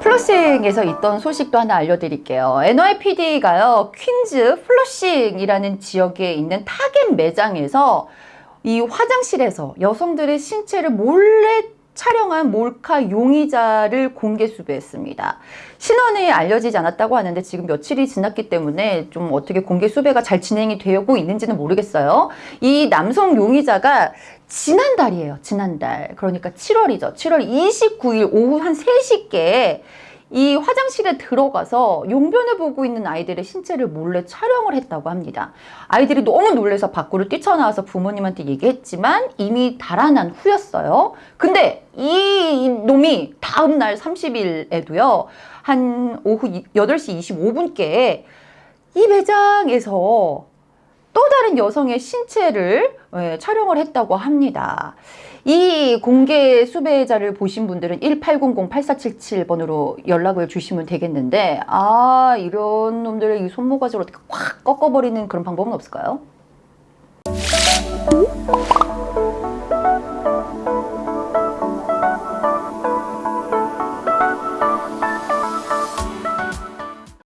플러싱에서 있던 소식도 하나 알려드릴게요. NYPD가요, 퀸즈 플러싱이라는 지역에 있는 타겟 매장에서 이 화장실에서 여성들의 신체를 몰래 촬영한 몰카 용의자를 공개 수배했습니다. 신원이 알려지지 않았다고 하는데 지금 며칠이 지났기 때문에 좀 어떻게 공개 수배가 잘 진행이 되고 있는지는 모르겠어요. 이 남성 용의자가 지난달이에요. 지난달. 그러니까 7월이죠. 7월 29일 오후 한 3시께 이 화장실에 들어가서 용변을 보고 있는 아이들의 신체를 몰래 촬영을 했다고 합니다. 아이들이 너무 놀라서 밖으로 뛰쳐나와서 부모님한테 얘기했지만 이미 달아난 후였어요. 근데 이 놈이 다음 날 30일에도요. 한 오후 8시 25분께 이 매장에서 또 다른 여성의 신체를 예, 촬영을 했다고 합니다. 이 공개 수배자를 보신 분들은 1800-8477번으로 연락을 주시면 되겠는데 아 이런 놈들의 이 손모가지를 어떻게 확 꺾어버리는 그런 방법은 없을까요?